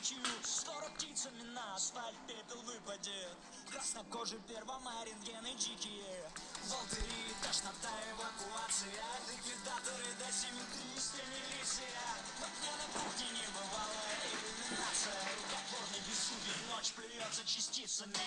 Низкое Скоро птицами на асфальт пепел выпадет Краснокожий первомай, рентгены дикие. Волдыри, тошнота, эвакуация. Ликвидаторы до симметристы, милиция. Вот мне на кухне не бывало иллюминация Рукотворный безсуден, ночь плюется частицами.